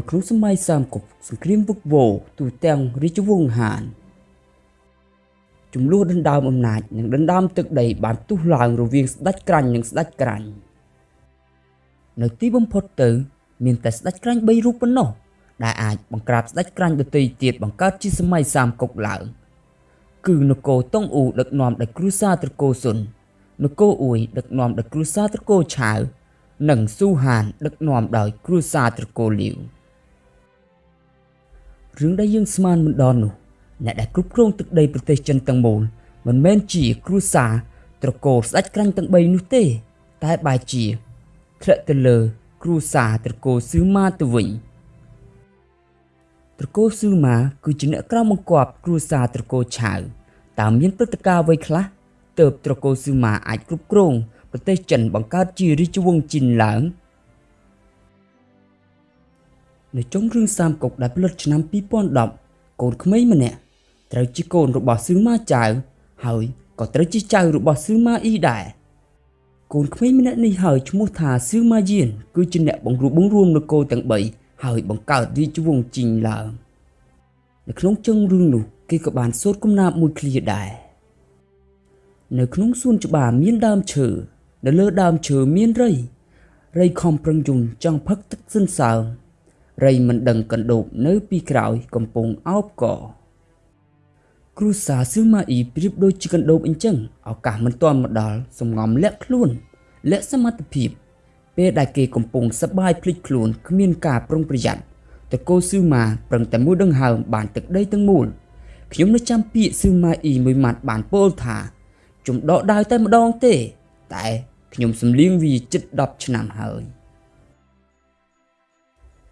នៅក្នុងសម័យសាមកុកសង្គ្រាមវឹកវរទូទាំងរាជវង្សហានចំនួនដណ្ដើមអំណាចនិងដណ្ដើមទឹកដីបានផ្ទុះឡើងរវាងស្ដេចក្រាញ់និងស្ដេចក្រាញ់នៅទីបំផុតទៅ មានតែស្ដេចក្រាញ់3រូបប៉ុណ្ណោះដែលអាចបង្ក្រាបស្ដេចក្រាញ់ដទៃទៀតបង្កើតជាសម័យសាមកុកឡើងគឺនគរតុងអ៊ូដឹកនាំដោយគ្រូសាត្រកូស៊ុននគរអ៊ុយដឹកនាំដោយគ្រូសាត្រកូឆាវនិងស៊ូហានដឹកនាំដោយគ្រូសាត្រកូលីវ រឿងដែលយើងស្មានមិនដល់នោះអ្នកដែលគ្រប់គ្រងទឹកដីប្រទេសចិនទាំងមូលមិនមែនជាគ្រួសារត្រកូលស្ដេចក្រាញ់ទាំង3នោះទេ តែបែរជាធ្លាក់ទៅលើគ្រួសារត្រកូលស៊ឺម៉ាទៅវិញត្រកូលស៊ឺម៉ាគឺជាអ្នកក្រៅបង្គាប់គ្រួសារត្រកូលឆៅតើមានព្រឹត្តិការណ៍អ្វីខ្លះទើបត្រកូលស៊ឺម៉ាអាចគ្រប់គ្រងប្រទេសចិនបង្កើតជារាជវង្សជីនឡើង នៅចុងរឿងសាមកុកដែលផលិតឆ្នាំ2010កូនក្មេងម្នាក់ត្រូវជាកូនរបស់ស៊ឺម៉ាចៅហើយក៏ត្រូវជាចៅរបស់ស៊ឺម៉ាអ៊ីដែរកូនក្មេងម្នាក់នេះហើយឈ្មោះថាស៊ឺម៉ាយៀនគឺជាអ្នកបង្រួបបង្រួមនគរទាំង3ហើយបង្កើតរាជវង្សជីងឡើងនៅក្នុងជើងរឿងនោះគេក៏បានសូត្រកំណាព្យមួយឃ្លាដែរនៅក្នុងសួនច្បារមានដើមឈើនៅលើដើមឈើមានរៃរៃខំប្រឹងយំចង់ផឹកទឹកសិនសើម រៃមិនដឹងកណ្ដូបនៅពីក្រោយកំពុងអោបកគ្រូសាស៊ឺម៉ាអ៊ីប្រៀបដូចជាកណ្ដូបអញ្ចឹងឱកាសមិនទាន់មកដល់សំងំលាក់ខ្លួនលាក់សមត្ថភាព ពេលដែលគេកំពុងសបាយភ្លេចខ្លួនគ្មានការប្រុងប្រយ័ត្នតកូស៊ឺម៉ាប្រឹងតែមួយដង្ហើមបានទឹកដីទាំងមូលខ្ញុំនៅចាំពាក្យស៊ឺម៉ាអ៊ីមួយម៉ាត់បានពោលថាជំដកដាវតែម្ដងទេ តែខ្ញុំសំលៀងវាជិត10ឆ្នាំហើយ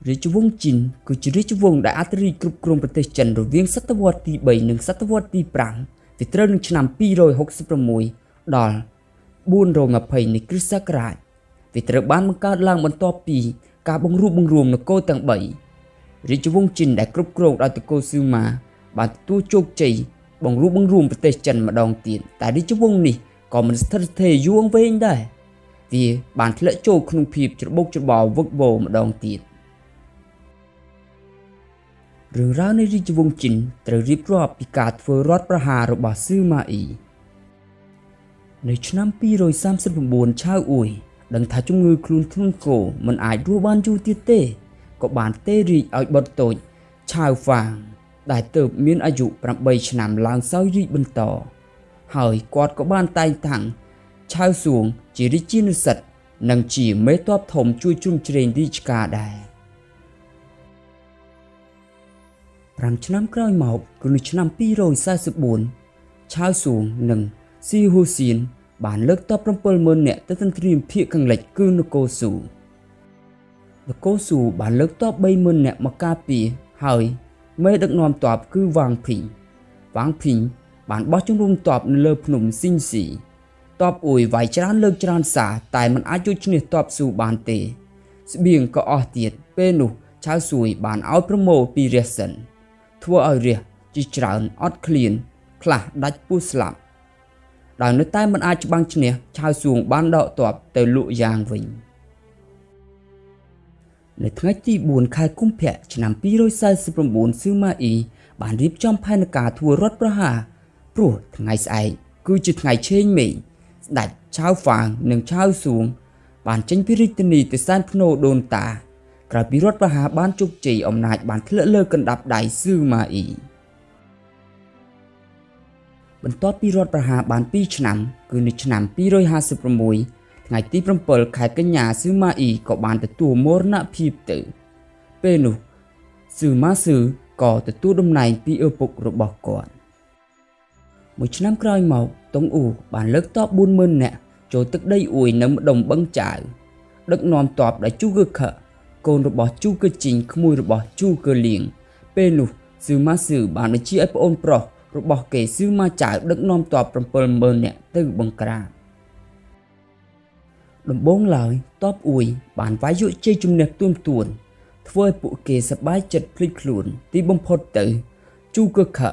រាជវង្សជីនគឺជារាជវង្សដែលអធិរាជគ្រប់គ្រងប្រទេសចិនរវាងសតវត្សទី3និងសតវត្សទី5វាត្រូវនឹងឆ្នាំ266ដល់420នៃគ្រិស្តសករាជវាត្រូវបានបង្កើតឡើងបន្ទាប់ពីការបង្រួបបង្រួមនគរទាំង3រាជវង្សជីនដែលគ្រប់គ្រងដោយតកូស៊ឺម៉ាបានទទួលជោគជ័យបង្រួបបង្រួមប្រទេសចិនម្ដងទៀតតែរាជវង្សនេះក៏មិនស្ថិតស្ថេរយូរអង្វែងដែរវាបានធ្លាក់ចូលក្នុងភាពច្របូកច្របល់វឹកវរម្ដងទៀត រឿងរ៉ាវនៃរាជវង្សជីនត្រូវរៀបរាប់ពីការធ្វើរដ្ឋប្រហាររបស់ស៊ឺម៉ាអ៊ីនៅឆ្នាំ239ឆាវអ៊ុយដឹងថាជំងឺខ្លួនធ្ងន់ធ្ងរមិនអាចរស់បានយូរទៀតទេក៏បានទេរីកឲ្យបុតតូចឆាវហ្វាង ដែលទៅមានអាយុ8ឆ្នាំឡើងសោយរីកបន្ត ហើយគាត់ក៏បានតែងតាំងឆាវសួងជារាជានុសិទ្ធនិងជាមេតបធំជួយជ្រោមជ្រែងរាជការដែរ 5ឆ្នាំក្រោយមកគឺនៅឆ្នាំ244ឆាវសួងនិងស៊ីហ៊ូសៀនបានលើកតប70000នាក់ទៅទន្ទ្រានភៀកខាងលិចគឺនគរស៊ូនគរស៊ូបានលើកតប30000នាក់មកការពារហើយមេដឹកនាំទ័ពគឺវ៉ាងភីងវ៉ាងភីងបានបោះជំរំទ័ពនៅលើភ្នំស៊ីងស៊ីទ័ពអ៊ុយវាយច្រើនលើកច្រើនសារតែมันអាចជួយឈ្នះទ័ពស៊ូបានទេ ស្បៀងក៏អស់ទៀតពេលនោះឆៅស៊ួយបានឲ្យប្រមូលពីរះសិន ធ្វើឲ្យរះជាច្រើនអត់ឃ្លាន ខ្លះដាច់ពោះស្លាប់ដោយនៅតែមិនអាចច្បាំងឈ្នះឆៅសួងបានដកទ័ពទៅលក់យ៉ាងវិញនៅថ្ងៃទី4ខែកុម្ភៈឆ្នាំ249ស៊ឺម៉ាអ៊ីបានរៀបចំផែនការធ្វើរដ្ឋប្រហារព្រោះថ្ងៃស្អែកគឺជាថ្ងៃឆេងមេងស្ដេចឆៅហ្វាងនិងឆៅសួងបានចេញពីរាជធានីទៅសែនភ្នូដូនតា ក្រោយពីរដ្ឋប្រហារបានជោគជ័យអំណាចបានធ្លាក់លើកណ្ដាប់ដៃស៊ឺម៉ាអ៊ីបន្ទាប់ពីរដ្ឋប្រហារបាន2ឆ្នាំ គឺនៅឆ្នាំ256ថ្ងៃទី7ខែកញ្ញាស៊ឺម៉ាអ៊ីក៏បានទទួលមរណភាពទៅពេលនោះស៊ឺម៉ាស៊ឺក៏ទទួលតំណែងពីឪពុករបស់គាត់មួយឆ្នាំក្រោយមកតុងអ៊ូបានលើកតប40000នាក់ចូលទឹកដីអ៊ុយនៅម្ដុំបឹងចាវដឹកនាំតបដោយជូកឺខ កូនរបស់ជូកឺជីងក្មួយរបស់ជូកឺលៀងពេលនោះស៊ឺម៉ាស៊ឺបានបញ្ជាឲ្យប្អូនប្រុសរបស់គេស៊ឺម៉ាចៅដឹកនាំទ័ព70000នាក់ទៅបង្ក្រាបដំបូងឡើយតបអ៊ុយបានវាយយកជ័យជំនះទួមទួន ធ្វើឲ្យពួកគេសប្បាយចិត្តភ្លេចខ្លួន ទីបំផុតទៅជូកខៈ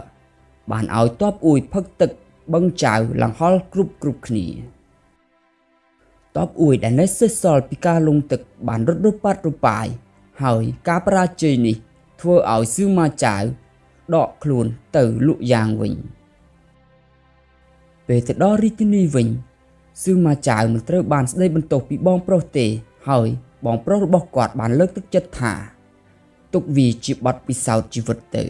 បានឲ្យតបអ៊ុយផឹកទឹកបឹងចៅលង្ហល់គ្រប់គ្រប់គ្នា តបអ៊ុយដែលនៅសេសសល់ពីការលងទឹកបានរត់រប៉ាត់របាយហើយការបរាជ័យនេះ ធ្វើឲ្យសឺម៉ាចៅដកខ្លួនទៅលក់យ៉ាងវិញពេលទៅដល់រាជធានីវិញសឺម៉ាចៅមិនត្រូវបានស្ដីបន្ទោសពីបងប្រុសទេ ហើយបងប្រុសរបស់គាត់បានលើកទឹកចិត្តថាទុកវាជាបទពិសោធន៍ជីវិតទៅ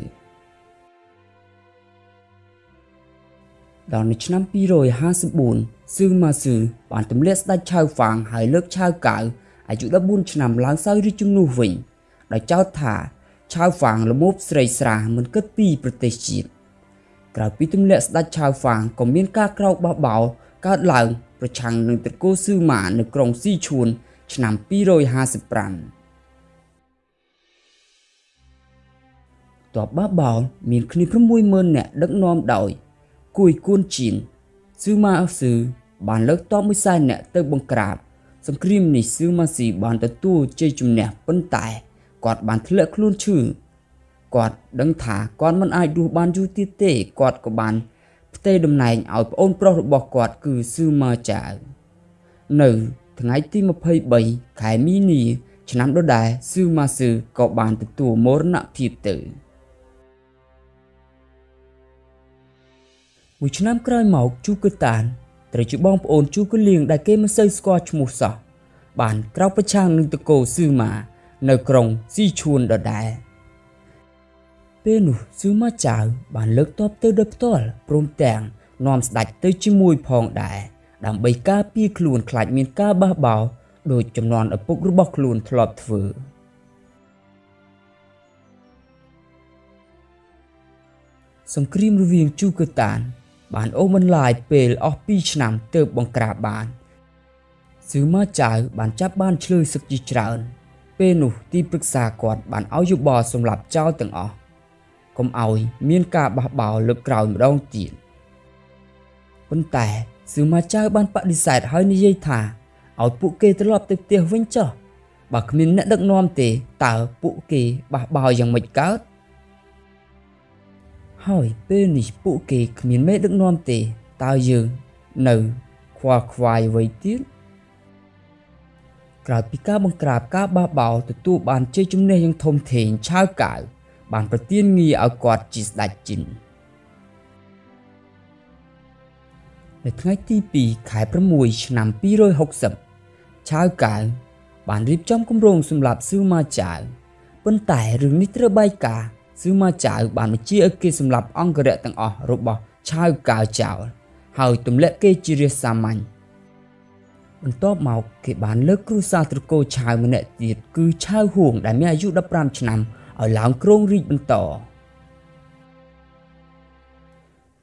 ដល់នៅឆ្នាំ254ស៊ឺម៉ាស៊ឺបានទម្លាក់ស្ដេចឆៅហ្វាងហើយលើកឆៅកៅអាយុ14ឆ្នាំឡើងសោយរាជជំនួសវិញដោយចោទថាឆៅហ្វាងល្មូបស្រីស្រាមិនគិតពីប្រទេសជាតិក្រៅពីទម្លាក់ស្ដេចឆៅហ្វាងក៏មានការក្រោកបោះបោកើតឡើងប្រឆាំងនឹងត្រកូលស៊ឺម៉ានៅក្រុងស៊ីឈួនឆ្នាំ255តបបាបោមានគ្នា60000នាក់ដឹកនាំដោយ គួយគួនជីនស៊ឺម៉ាអស៊ឺបានលើកតបមួយសែននាក់ទៅបង្ក្រាប សង្គ្រាមនេះស៊ឺម៉ាស៊ីបានទទួលជ័យជំនះប៉ុន្តែគាត់បានធ្លាក់ខ្លួនឈឺគាត់ដឹងថាគាត់មិនអាចរស់បានយូរទៀតទេគាត់ក៏បានផ្ទេរតំណែងឲ្យប្អូនប្រុសរបស់គាត់គឺស៊ឺម៉ាចាវនៅថ្ងៃទី23ខែមីនាឆ្នាំដដែលស៊ឺម៉ាស៊ឺក៏បានទទួលមរណភាពទៅ មួយឆ្នាំក្រោយមកជូកឺតានត្រូវជាបងប្អូនជូកឺលៀងដែលគេមិនសូវស្គាល់ឈ្មោះសោះបានក្រោកប្រឆាំងនឹងតកូស៊ឺម៉ានៅក្រុងស៊ីឈួនដដែលពេលនោះស៊ឺម៉ាចៅបានលើកតបទៅដោយផ្ទាល់ព្រមទាំងនាំស្ដេចទៅជាមួយផងដែរដើម្បីការពារខ្លួនខ្លាចមានការបះបោរដោយចំនួនឪពុករបស់ខ្លួនធ្លាប់ធ្វើសង្គ្រាមរវាងជូកឺតាន បានអូសបន្លាយពេលអស់2ឆ្នាំទើបបង្ក្រាបបានស៊ឺម៉ាចៅបានចាប់បានឆ្លើយសឹកជាច្រើន ពេលនោះទីប្រឹក្សាគាត់បានឲ្យយោបល់សម្រាប់ចោលទាំងអស់កុំឲ្យមានការបះបោរលើកក្រោយម្ដងទៀតប៉ុន្តែស៊ឺម៉ាចៅបានបដិសេធហើយនិយាយថាឲ្យពួកគេត្រឡប់ទៅផ្ទះវិញចុះបើគ្មានអ្នកដឹកនាំទេតើពួកគេបះបោរយ៉ាងម៉េចកើត ហើយពេលនេះពួកគេគ្មានមេដឹកនាំទេតើយើងនៅខ្វល់ខ្វាយអ្វីទៀតក្រោយពីការបង្ក្រាបការបះបោរទទួលបានជ័យជំនះយ៉ាងធំធេងឆាវកៅបានប្រទានងារឲ្យគាត់ជាស្ដេចជីននៅថ្ងៃទី2ខែ6ឆ្នាំ260ឆាវកៅបានរៀបចំគម្រោងសម្រាប់ស៊ឺម៉ាចាវប៉ុន្តែរឿងនេះត្រូវបែកការ ស៊ឺម៉ាចៅបានបញ្ជាឲ្យគេសម្លាប់អង្គរៈទាំងអស់របស់ឆាវកាវចៅហើយទម្លាក់គេជារាជសាមញ្ញបន្ទាប់មកគេបានលើកគ្រូសាស្ត្រត្រកូលឆាវម្នាក់ទៀតគឺឆាវហួងដែលមានអាយុ15ឆ្នាំឲ្យឡើងគ្រងរាជបន្ត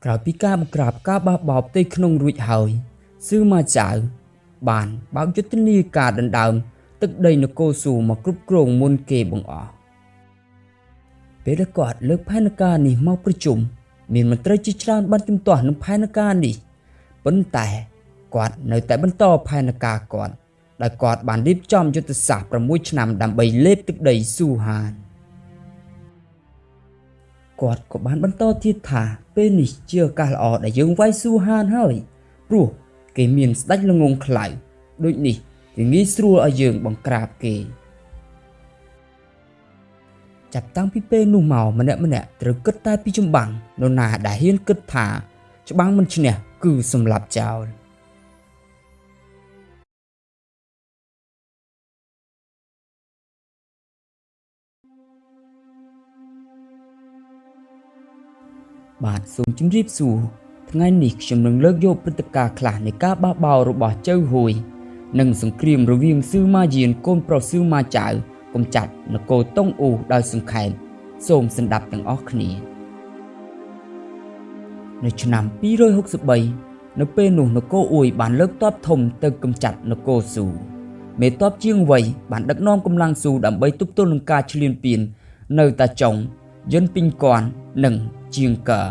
ក្រោយពីការបង្ក្រាបការបះបោរផ្ទៃក្នុងរួចហើយស៊ឺម៉ាចៅបានបើកយុទ្ធនាការដណ្ដើមទឹកដីនគរស៊ូមកគ្រប់គ្រងមុនគេបង្អស់ ពេលដែលគាត់លើកផែនការនេះមកប្រជុំមានមន្ត្រីជាច្រើនបានជំទាស់នឹងផែនការនេះប៉ុន្តែគាត់នៅតែបន្តផែនការគាត់ដោយគាត់បានរៀបចំយុទ្ធសាស្ត្រ6ឆ្នាំដើម្បីលេបទឹកដីស៊ូហានគាត់ក៏បានបន្តទៀតថាពេលនេះជាឱកាសល្អដែលយើងវាយស៊ូហានហើយព្រោះគេមានស្ដេចល្ងងខ្លៅដូចនេះវាងាយស្រួលឲ្យយើងបង្ក្រាបគេ ចាប់តាំងពីពេលនោះមកម្នាក់ម្នាក់ត្រូវគិតតែពីចម្បាំងនរណាដែលហ៊ានគិតថាច្បាំងមិនឈ្នះគឺសម្លាប់ចោលបាទសូមជម្រាបសួរថ្ងៃនេះខ្ញុំនឹងលើកយកព្រឹត្តិការណ៍ខ្លះនៃការបះបោររបស់ចៅហួយ និងសង្គ្រាមរវាងស៊ឺម៉ាយានកូនប្រុសស៊ឺម៉ាចៅ កុំចាត់នគរតុងអ៊ូដោយសង្ខេបសូមស្ដាប់ទាំងអស់គ្នា នៅឆ្នាំ263នៅពេលនោះនគរអ៊ួយបានលើកទ័ពធំទៅកំចាត់នគរស៊ូមេទ័ពជាងវ័យបានដឹកនាំកម្លាំងស៊ូដើម្បីទប់ទល់នឹងការឈ្លានពាននៅតាចុងយិនពីងគន់និងជាងកា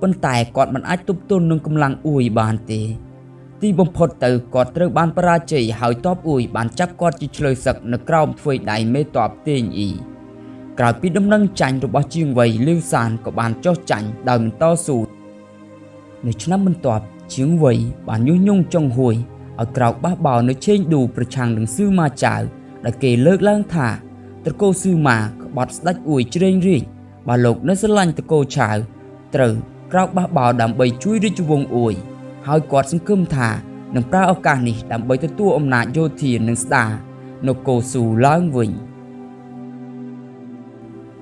ប៉ុន្តែគាត់មិនអាចទប់ទល់នឹងកម្លាំងអ៊ួយបានទេ ទីបំផុតទៅគាត់ត្រូវបានបរាជ័យហើយតបអ៊ុយបានចាប់គាត់ជាឆ្លើយសឹកនៅក្រោមធ្វើដៃមេតបតេងអ៊ីក្រោយពីដំណឹងចាញ់របស់ជាងវៃលាវសានក៏បានចោះចាញ់ដោយមិនតស៊ូនៅឆ្នាំបន្ទាប់ជាងវៃបានញុះញង់ចុងហួយឲ្យក្រោកបះបោនៅឆេងឌូប្រឆាំងនឹងស៊ឺម៉ាចាវដែលគេលើកឡើងថាត្រកូលស៊ឺម៉ាក្បត់ស្ដេចអួយជ្រេងរាជបើលោកនៅស្រឡាញ់ត្រកូលឆាវត្រូវក្រោកបះបោដើម្បីជួយរាជវង្សអួយ ហើយគាត់សង្ឃឹមថានឹងប្រើឱកាសនេះដើម្បីទទួលអំណាចយោធានិងស្ដារនគរស៊ូឡើងវិញ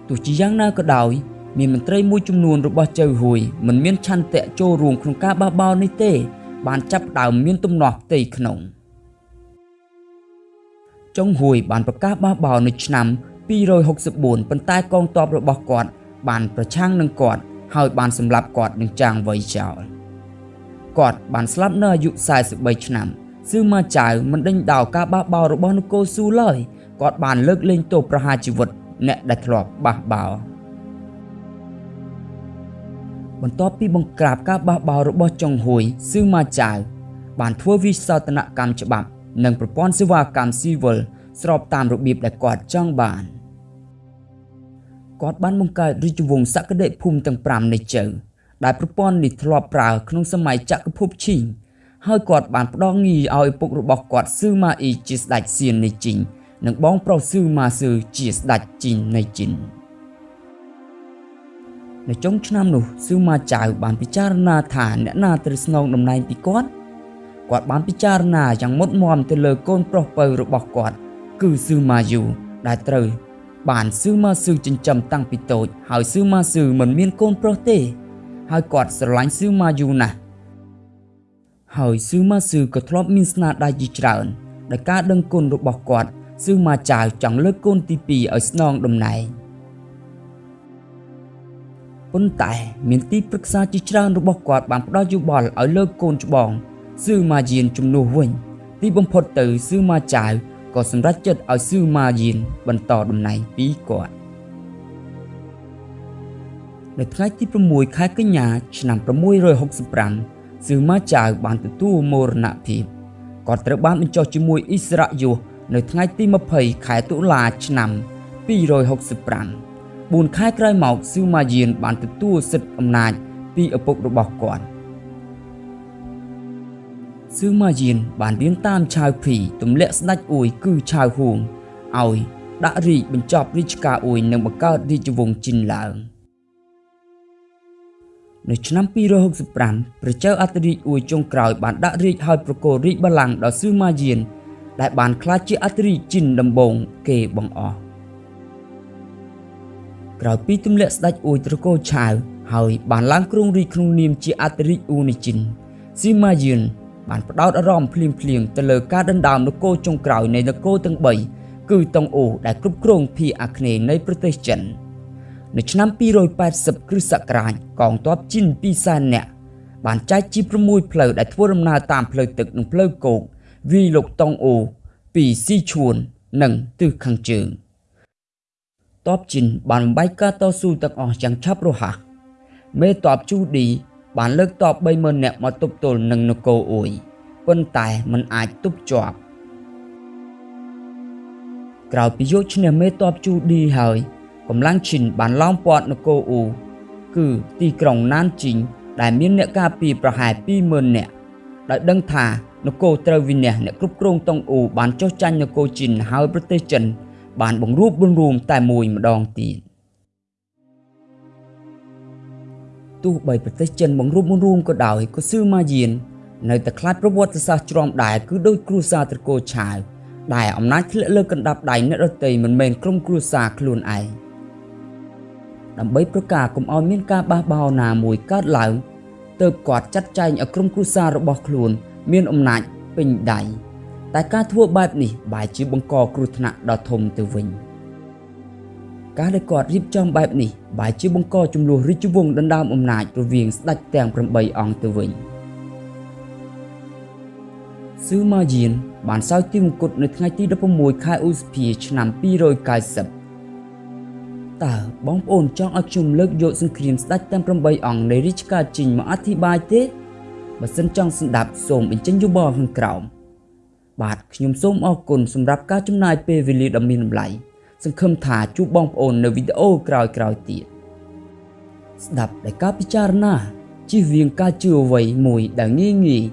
ទោះជាយ៉ាងណាក៏ដោយ មានមន្ត្រីមួយចំនួនរបស់ចៅហួយមិនមានឆន្ទៈចូលរួមក្នុងការបះបោរនេះទេ បានចាប់ដើមមានទំនាស់ផ្ទៃក្នុងចុងហួយបានប្រកាសបះបោរនៅឆ្នាំ264ប៉ុន្តែកងទ័ពរបស់គាត់បានប្រឆាំងនឹងគាត់ហើយបានសម្លាប់គាត់នឹងចាងវៃចោល គាត់បានស្លាប់នៅអាយុ43ឆ្នាំស៊ឺម៉ាចៅមិនដេញដោលការបះបោររបស់នគរស៊ូឡើយគាត់បានលើកលែងទោសប្រហារជីវិតអ្នកដែលធ្លាប់បះបោរបន្ទាប់ពីបង្ក្រាបការបះបោររបស់ចុងហួយស៊ឺម៉ាចៅបានធ្វើវិសោធនកម្មច្បាប់ និងប្រព័ន្ធសេវាកម្មស៊ីវិលស្របតាមរបៀបដែលគាត់ចង់បានគាត់បានបង្កើតរាជវង្សសក្តិភូមិទាំង5នៃជើ ដែលប្រព័ន្ធនេះធ្លាប់ប្រើក្នុងសម័យចក្រភពឈីងហើយគាត់បានផ្ដល់ងារឲ្យឪពុករបស់គាត់ស៊ឺម៉ាអ៊ីជាស្ដេចសៀននៃជីងនិងបងប្រុសស៊ឺម៉ាស៊ឺជាស្ដេចជីននៃជីននៅចុងឆ្នាំនោះស៊ឺម៉ាចៅបានពិចារណាថាអ្នកណាត្រូវស្នងតំណែងពីគាត់គាត់បានពិចារណាយ៉ាងមុតមមទៅលើកូនប្រុសពៅរបស់គាត់ គឺស៊ឺម៉ាយូដែលត្រូវបានស៊ឺម៉ាស៊ឺចិញ្ចឹមតាំងពីតូចហើយស៊ឺម៉ាស៊ឺមិនមានកូនប្រុសទេ ហើយគាត់ស្រឡាញ់ស៊ឺម៉ាយូណាស់ហើយស៊ឺម៉ាស៊ឺក៏ធ្លាប់មានស្នាដៃជាច្រើនដោយការដឹងគុណរបស់គាត់ស៊ឺម៉ាចៅចង់លើកកូនទី2ឲ្យស្នងតំណែងប៉ុន្តែមានទីប្រឹក្សាជាច្រើនរបស់គាត់បានផ្ដល់យោបល់ឲ្យលើកកូនច្បងស៊ឺម៉ាយានជំនួសវិញ ទីបំផុតទៅស៊ឺម៉ាចៅក៏សម្រេចចិត្តឲ្យស៊ឺម៉ាយានបន្តតំណែងពីគាត់ នៅថ្ងៃទី6ខែកញ្ញាឆ្នាំ665ស៊ឺម៉ាចៅបានទទួលមរណភាពគាត់ត្រូវបានបញ្ចុះជាមួយអ៊ីស្រាយុសនៅថ្ងៃទី20ខែតុលាឆ្នាំ265 4ខែក្រោយមកស៊ឺម៉ាយានបានទទួលសិទ្ធិអំណាចពីឪពុករបស់គាត់ស៊ឺម៉ាយានបានរៀនតាមឆាវភីទម្លាក់ស្ដេចអួយគឺឆាវហួងឲ្យដាក់រាជបញ្ចប់រាជការអួយនិងបង្កើតរាជវង្សជីនឡើង នៅឆ្នាំ265ព្រះចៅអធិរាជអួយចុងក្រោយបានដាក់រាជឲ្យប្រគល់រាជបល្ល័ង្កដល់ស៊ឺម៉ាយានដែលបានក្លាយជាអធិរាជជីនដំបូងគេបង្អស់ក្រោយពីទម្លាក់ស្ដេចអួយត្រកូលឆាវហើយបានឡើងគ្រងរាជក្នុងនាមជាអធិរាជអ៊ូនីជីនស៊ីម៉ាយឿនបានផ្ដោតអារម្មណ៍ភ្លាមភ្លៀងទៅលើការដណ្ដើមនគរចុងក្រោយនៃនគរទាំង3គឺតុងអូដែលគ្រប់គ្រងភាគអាគ្នេយ៍នៃប្រទេសចិន នៅឆ្នាំ280គ្រិស្តសករាជកងទ័ពជីន2សែននាក់បានចែកជា6ផ្លូវដែលធ្វើដំណើរតាមផ្លូវទឹកនិងផ្លូវគោកវាយលោកតុងអូពីស៊ីឈួននិងទិសខាងជើងតបជីនបានបំបែកការតស៊ូទាំងអស់យ៉ាងឆាប់រហ័សមេតបជូឌីបានលើកតប30000នាក់មកទប់ទល់នឹងនគរអ៊ុយប៉ុន្តែมันអាចទប់ជាប់ក្រោយពីយកឈ្នះមេតបជូឌីហើយ កម្លាំងឈិនបានឡោមព័ទ្ធនគរអ៊ូគឺទីក្រុងណានជីងដែលមានអ្នកការពារប្រហែល20000នាក់ដោយដឹងថានគរត្រូវវិនិច្ឆ័យអ្នកគ្រប់គ្រងតុងអ៊ូបានចុះចាញ់នគរជីនហើយប្រទេសចិន បានបង្រួបបង្រួមតែមួយម្ដងទៀតទោះបីប្រទេសចិនបង្រួបបង្រួមក៏ដោយក៏ស៊ឺម៉ាយាន នៅតែខ្លាចប្រវត្តិសាស្ត្រជ្រាំដែរគឺដោយគ្រួសារត្រកូលឆាវដែលអំណាចធ្លាក់លើកណ្ដាប់ដៃអ្នករតីមិនមែនក្រុមគ្រួសារខ្លួនឯង ដើម្បីប្រកាសកុំឲ្យមានការបះបោរណាមួយកើតឡើងទើបគាត់ចាត់ចែងឲ្យក្រុមគ្រួសាររបស់ខ្លួន មានអំណាចពេញដៃតែការធ្វើបែបនេះបែរជាបង្កគ្រោះថ្នាក់ដ៏ធំទៅវិញការដែលគាត់រៀបចំបែបនេះបែរជាបង្កចំនួនរាជវង្សដណ្ដើមអំណាចរវាងស្ដេចទាំង8អង្គទៅវិញស៊ឺម៉ាយានបានសោយទីមង្គតនៅថ្ងៃទី16ខែឧសភាឆ្នាំ290 តើបងប្អូនចង់ឲ្យខ្ញុំលើកយកសង្គ្រាមស្ដេចទាំង8អង្គនៃរាជការជីងមកអធិប្បាយទេបើសិនចង់ស្ដាប់សូមបញ្ចេញយោបល់ខាងក្រោមបាទខ្ញុំសូមអរគុណសម្រាប់ការចំណាយពេលវេលាដ៏មានតម្លៃសង្ឃឹមថាជួបបងប្អូននៅវីដេអូក្រោយៗទៀតស្ដាប់ដោយការពិចារណាជៀសវាងការជឿអ្វីមួយដែលងាយងាយ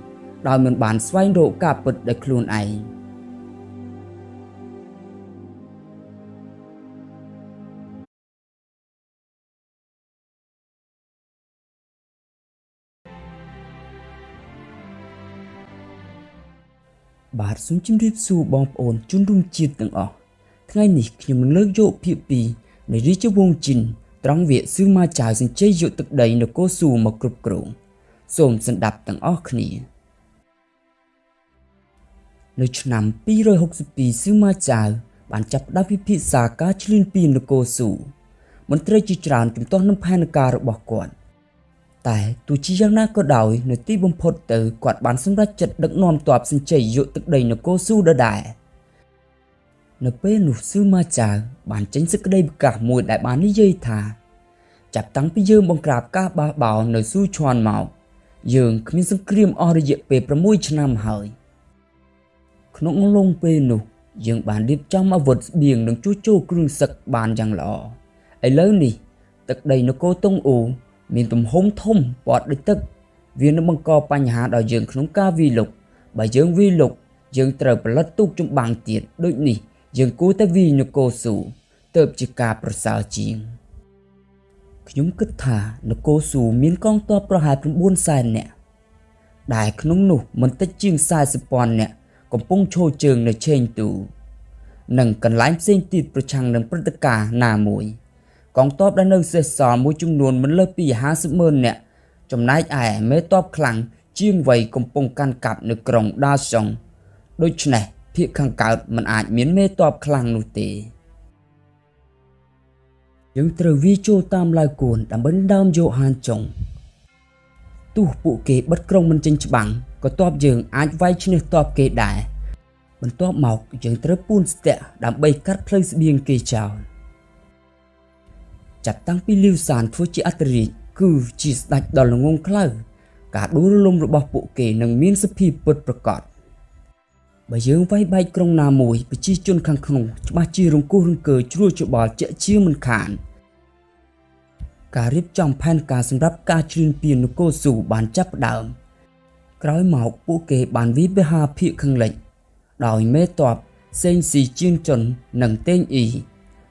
ដោយមិនបានស្វែងរកការពិតដោយខ្លួនឯង បាទសូមជម្រាបសួរបងប្អូនជនរួមជាតិទាំងអស់ថ្ងៃនេះខ្ញុំនឹងលើកយកភាគ2នៃរាជវង្សជីនត្រង់វគ្គសឺម៉ាចៅសញ្ជ័យយកទឹកដីនគរស៊ូមកគ្រប់គ្រងសូមសន្តាប់ទាំងអស់គ្នានៅឆ្នាំ262សឺម៉ាចៅបានចាប់ផ្ដើមពិភាក្សាការឈ្លានពាននគរស៊ូមន្ត្រីជាច្រើនជំទាស់នឹងផែនការរបស់គាត់ តែទោះជាយ៉ាងណាក៏ដោយនៅទីបំផុតទៅគាត់បានសម្រេចចិត្តដឹកនាំទ័ពសញ្ជ័យយកទឹកដីនគរស៊ូដដែលនៅពេលនោះស៊ឺម៉ាចាវបានចេញសេចក្តីប្រកាសមួយដែលបាននិយាយថា ចាប់តាំងពីយើងបង្ក្រាបការបះបោរនៅស៊ូឈွန်មកយើងគ្មានសង្គ្រាមអស់រយៈពេល6ឆ្នាំហើយ ក្នុងអំឡុងពេលនោះ យើងបានរៀបចំអាវុធស្បៀងនិងជួសជុលគ្រឿងសឹកបានយ៉ាងល្អឥឡូវនេះទឹកដីនគរតុងអូ មានទំហំធំពណ៌ដូចទឹកវានឹងបង្កបញ្ហាដល់យើងក្នុងការវាយលុកបើយើងវាយលុកយើងត្រូវផលិតទូកចម្បាំងទៀតដូចនេះយើងគួរតែវាយនគរស៊ូទៅជាការប្រសើរជាងខ្ញុំគិតថានគរស៊ូមានកងទ័ពប្រហែល9សែននាក់ដែលក្នុងនោះមិនតិចជាង40ពាន់នាក់កំពុងឈរជើងនៅឆេងទូ និងកន្លែងផ្សេងទៀតប្រឆាំងនឹងព្រឹត្តិការណ៍ណាមួយ កងទ័ពដែលនៅសេសសល់មួយចំនួនមិនលើសពី50ម៉ឺននាក់ចំណែកឯមេទ័ពខ្លាំងជាងវ័យកំពុងកាន់កាប់នៅក្រុងដាសុងដូច្នេះភាគខាងកើតមិនអាចមានមេទ័ពខ្លាំងនោះទេយើងត្រូវវាចូលតាមឡាវគួនដើម្បីដើមយកហានចុងទោះពួកគេបិទក្រុងមិនចេញច្បាំងក៏តបយើងអាចវាយឈ្នះតបគេដែរបន្ទាប់មកយើងត្រូវពូនស្ទាក់ដើម្បីកាត់ផ្លូវស្បៀងគេចោល ចាប់តាំងពីលីវសានធ្វើជាអធិរាជគឺជាស្ដេចដ៏ល្ងងខ្លៅការដួលរលំរបស់ពួកគេនឹងមានសភាពពិតប្រាកដបើយើងវាយបែកក្រុងណាមួយប្រជាជនខាងក្នុងច្បាស់ជារង្គោះរង្គើជ្រួលច្បល់ជាក់ជាមិនខានការរៀបចំផែនការសម្រាប់ការជ្រៀនពៀននគរស៊ូបានចាប់ផ្ដើមក្រោយមកពួកគេបានវិបហាភៀកខាងលិចដោយមេតបសេងស៊ីជៀនជុននិងតេងអ៊ី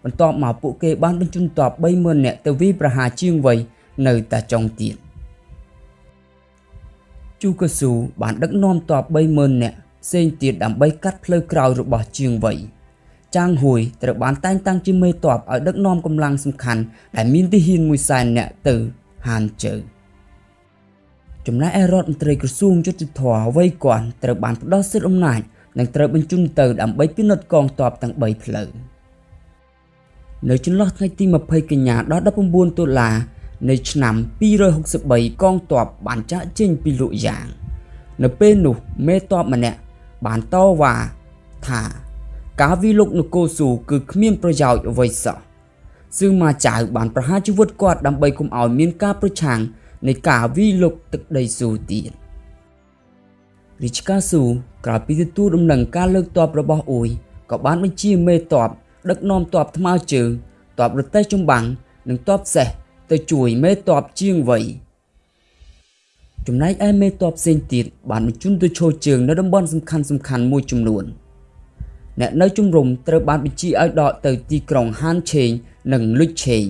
បន្ទាប់មកពួកគេបានបញ្ជូនទ័ព30000នាក់ទៅវាយប្រហារជាងវ័យនៅតាចុងទៀតជូកាស៊ូបានដឹកនាំទ័ព30000នាក់ផ្សេងទៀតដើម្បីកាត់ផ្លូវក្រោយរបស់ជាងវ័យចាងហួយត្រូវបានតែងតាំងជាមេទ័ពឲ្យដឹកនាំកម្លាំងសំខាន់ដែលមានទាហាន1សែននាក់ទៅហានជើចំណែកឯរដ្ឋមន្ត្រីក្រសួងយុទ្ធភ័ពវ័យគាត់ត្រូវបានផ្ដល់សិទ្ធិអំណាចនិងត្រូវបញ្ជូនទៅដើម្បីពិនិត្យកងទ័ពទាំង3ផ្លូវ នៅចន្លោះថ្ងៃទី20កញ្ញាដល់19តុលានៃឆ្នាំ263កងទ័ពបានចាក់ចេញពីលោកយ៉ាង នៅពេលនោះមេទ័ពម្នាក់បានតវ៉ាថាការវិលុកនគរស៊ូគឺគ្មានប្រយោជន៍អ្វីសោះសឺម៉ាចៅបានប្រហារជីវិតគាត់ដើម្បីកុំឲ្យមានការប្រឆាំងនៃការវិលុកទឹកដីស៊ូទៀតរាជការស៊ូក្រោយពីទទួលដំណឹងការលើកទ័ពរបស់អ៊ុយក៏បានបញ្ជាមេទ័ព ដឹកនាំទ័ពថ្មើរជើងទ័ពរទេះចម្បាំងនិងទ័ពសេះទៅជួយមេទ័ពជាងវ័យចំណែកឯមេទ័ពផ្សេងទៀតបានបញ្ជូនទៅឈរជើងនៅតំបន់សំខាន់សំខាន់មួយចំនួនអ្នកនៅជំរំត្រូវបានបញ្ជាឲ្យដកទៅទីក្រុងហានឆេងនិងលុចឆេង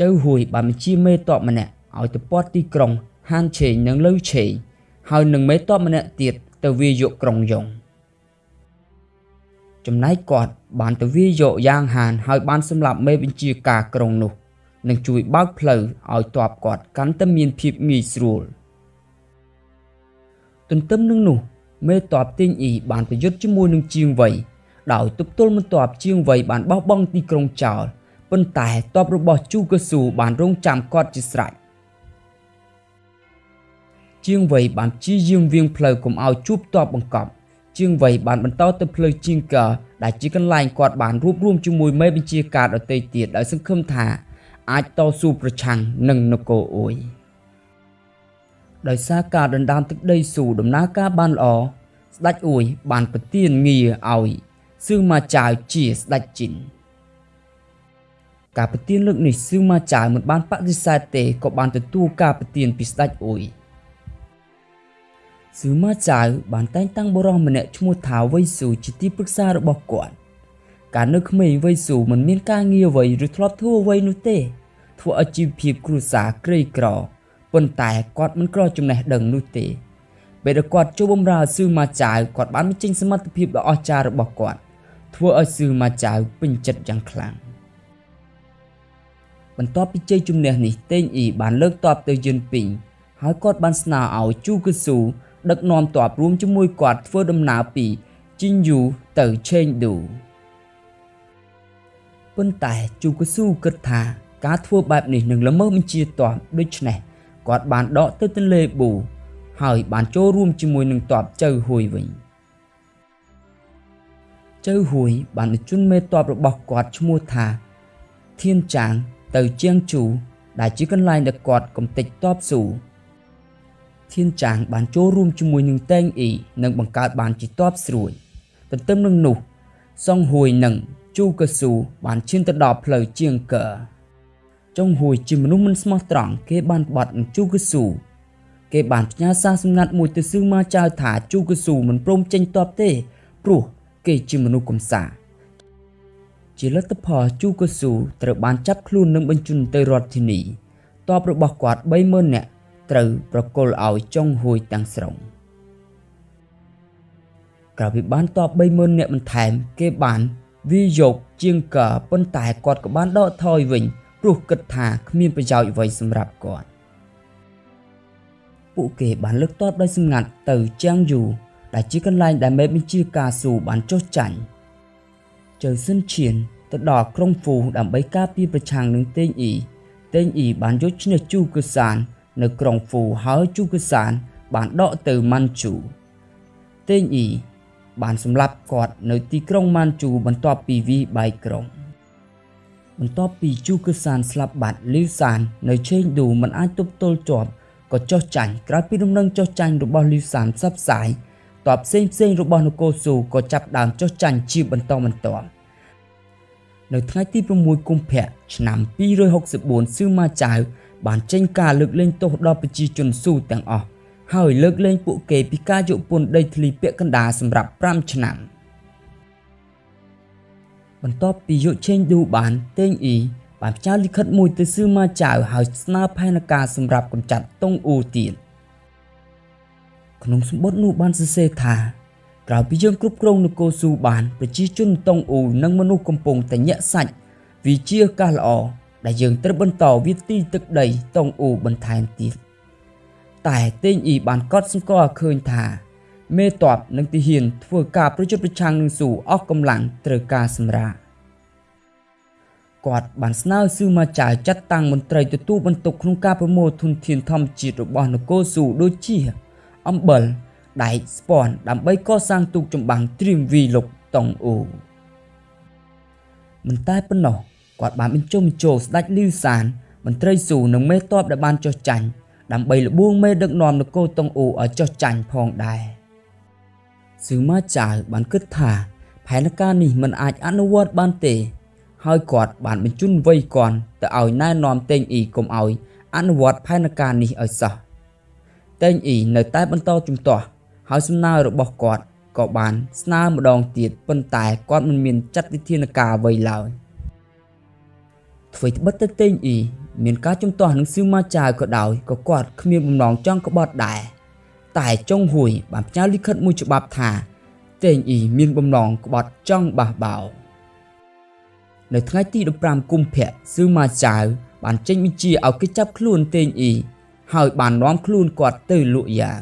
ចៅហួយបានបញ្ជាមេតបម្នាក់ឲ្យទៅពាត់ទីក្រុងហានឆេងនិងលុចឆេងហើយនឹងមេតបម្នាក់ទៀតទៅវាយកក្រុងយ៉ុង ចំណែកគាត់បានទៅវាយកយ៉ាងហានហើយបានសម្លាប់មេបញ្ជាការក្រុងនោះនិងជួយបើកផ្លូវឲ្យទ័ពគាត់កាន់តែមានភាពងាយស្រួលទន្ទឹមនឹងនោះមេតបទីងអ៊ីបានប្រយុទ្ធជាមួយនឹងជាងវ័យដោយទប់ទល់មិនតបជាងវ័យបានបោះបង់ទីក្រុងចោលប៉ុន្តែតបរបស់ជូកស៊ូបានរងចាំគាត់ជាស្រេចជាងវ័យបានព្យាយាមវៀងផ្លូវកុំឲ្យជួបតបបង្កប់ ជាងវ័យបានបន្តទៅផ្លូវជាងកាដែលជាកន្លែងគាត់បានរួបរวมជាមួយមេបញ្ជាការដទៃទៀតដោយសង្ឃឹមថា អាចតស៊ូប្រឆាំងនឹងនគរអ៊ុយដោយសារការដណ្ដើមទឹកដីស៊ូដំណើរការបានល្អស្ដេចអ៊ួយបានប្រទានងារឲ្យសឺម៉ាចាវជាស្ដេចជីនការប្រទានលើកនេះសឺម៉ាចាវមិនបានបដិសេធទេក៏បានទទួលការប្រទានពីស្ដេចអ៊ុយ សឺម៉ាចាវបានតែងតាំងបរិះម្នាក់ឈ្មោះថាវៃស៊ូជាទីប្រឹក្សារបស់គាត់កាលនៅក្មេងវៃស៊ូមិនមានការងារអ្វីឬធ្លាប់ធ្វើអ្វីនោះទេ ធ្វើឲ្យជីវភាពគ្រួសារក្រីក្រប៉ុន្តែគាត់មិនក្រចំណេះដឹងនោះទេពេលដែលគាត់ចូលបម្រើសឺម៉ាចាវគាត់បានបញ្ចេញសមត្ថភាពដ៏អស្ចារ្យរបស់គាត់ ធ្វើឲ្យសឺម៉ាចាវពេញចិត្តយ៉ាងខ្លាំងបន្ទាប់ពីជ័យជំនះនេះតេងអ៊ីបានលើកទ័ពទៅយិនពីងហើយគាត់បានស្នើឲ្យជូកឺស៊ូ ដឹកនាំទ័ពរួមជាមួយគាត់ធ្វើដំណើរពីជីនយូទៅឆេងឌូប៉ុន្តែជូកឺស៊ូគិតថាការធ្វើបែបនេះនឹងល្មើសបញ្ជាទ័ពដូច្នេះគាត់បានដកទៅទន្លេប៊ូហើយបានចូលរួមជាមួយនឹងទ័ពចៅហួយវិញចៅហួយបានបញ្ជូនមេទ័ពរបស់គាត់ឈ្មោះថាធៀនចាងទៅជាងជូដែលជាកន្លែងដែលគាត់កំទេចទ័ពស៊ូ ធៀនចាងបានចូលរួមជាមួយនឹងតេងអ៊ីនិងបង្កើតបានជាទ័ពស្រួយទន្ទឹមនឹងនោះសុងហួយនិងជូកស៊ូបានឈានទៅដល់ផ្លូវជាងកើចុងហួយជាមនុស្សមិនស្មោះត្រង់គេបានបាត់នឹងជូកស៊ូគេបានផ្ញើសារសម្ងាត់មួយទៅសឺម៉ាចៅថាជូកស៊ូមិនព្រមចេញតបទេព្រោះគេជាមនុស្សកំសាជាលទ្ធផលជូកស៊ូត្រូវបានចាប់ខ្លួននិងបញ្ជូនទៅរដ្ឋធានីតបរបស់គាត់30000នាក់ ត្រូវប្រគល់ឲ្យចុងហួយទាំងស្រុងក្រៅពីបានតប30000នាក់បន្ថែម គេបានវាយកជាងកើប៉ុន្តែគាត់ក៏បានដកថយវិញព្រោះគិតថាគ្មានប្រយោជន៍អ្វីសម្រាប់គាត់ពួកគេបានលើកតបដោយសម្ងាត់ទៅជាងយូដែលជាកន្លែងដែលមេបញ្ជាការស៊ូបានចុះចាញ់ជើសិនឈៀនទៅដល់ក្រុងហ្វូដើម្បីការពារប្រឆាំងនឹងតេងអ៊ីតេងអ៊ីបានយកឈ្នះជូកឺសាន នៅក្រុងហ្វូហើយជូកឺសាន បានដកទៅម៉ាន់ជូតេងអ៊ីបានសម្លាប់គាត់នៅទីក្រុងម៉ាន់ជូបន្ទាប់ពីវីបែកក្រុងបន្ទាប់ពីជូកឺសានស្លាប់បាត់លីវសាន នៅឆេងឌូមិនអាចទប់ទល់ជាប់ក៏ចុះចាញ់ក្រោយពីដំណឹងចុះចាញ់របស់លីវសានផ្សព្វផ្សាយតបផ្សេងផ្សេងរបស់នគរស៊ូក៏ចាប់ដើមចុះចាញ់ជាបន្តបន្ទាប់នៅថ្ងៃទី6កុម្ភៈឆ្នាំ264ស៊ឺម៉ាចៅ បានចេញការលើកលែងទោសដល់ប្រជាជនស៊ូទាំងអស់ហើយលើកលែងពួកគេពីការយកពន្ធដីធ្លីពាក់កណ្ដាលសម្រាប់5ឆ្នាំបន្ទាប់ពីយកឆេងឌូបានតេងអ៊ីបានផ្ញើលិខិតមួយទៅស៊ឺម៉ាចៅហើយស្នើផែនការសម្រាប់កម្ចាត់តុងអ៊ូទៀតក្នុងសម្បត្តិនោះបានសរសេរថាក្រៅពីយើងគ្រប់គ្រងនគរស៊ូបានប្រជាជនតុងអ៊ូនិងមនុស្សកំពុងតែញាក់សាច់វាជាឱកាសល្អ ដែលយើងត្រូវបន្តវិទីទឹកដីតុងអ៊ូបន្ថែមទៀតតែតេងអ៊ីបានកត់សម្គាល់ឃើញថាមេតបនិងទាហានធ្វើការប្រយុទ្ធប្រឆាំងនឹងស៊ូអស់កម្លាំងត្រូវការសម្រាគាត់បានស្នើស៊ឺម៉ាចាចាត់តាំងមន្ត្រីទទួលបន្ទុកក្នុងការប្រមូលធនធានធម្មជាតិរបស់នគរស៊ូដូចជាអំបិលដែកស្ពាន់ដើម្បីកសាងទូកចម្បាំងត្រៀមវីលុកតុងអូមិនតែប៉ុណ្ណោះ គាត់បានបញ្ចុះបញ្ចូលស្ដេចលីវសានមន្ត្រីស៊ូនិងមេតបដែលបានចុះចាញ់ដើម្បីលបួងមេដឹកនាំនគរតុងអូឲ្យចុះចាញ់ផងដែរស៊ឺម៉ាចាវបានគិតថាផែនការនេះមិនអាចអនុវត្តបានទេ ហើយគាត់បានបញ្ជូនវ័យគាត់ទៅឲ្យណែនាំតេងអ៊ីកុំឲ្យអនុវត្តផែនការនេះឲ្យសោះតេងអ៊ីនៅតែបន្តជំទាស់ហើយសំណើរបស់គាត់ក៏បានស្នើម្ដងទៀតប៉ុន្តែគាត់មិនមានចាត់វិធានការអ្វីឡើយ អ្វីត្បិតទៅតេងអ៊ីមានការជំទាស់នឹងស៊ឺម៉ាចាវក៏ដោយក៏គាត់គ្មានបំណងចង់ក្បត់ដែរតែចុងហួយបានផ្ញើលិខិតមួយច្បាប់ថាតេងអ៊ីមានបំណងក្បត់ចង់បះបោនៅថ្ងៃទី15កុម្ភៈស៊ឺម៉ាចាវបានចេញបញ្ជាឲ្យគេចាប់ខ្លួនតេងអ៊ីហើយបាននាំខ្លួនគាត់ទៅលក់យ៉ាង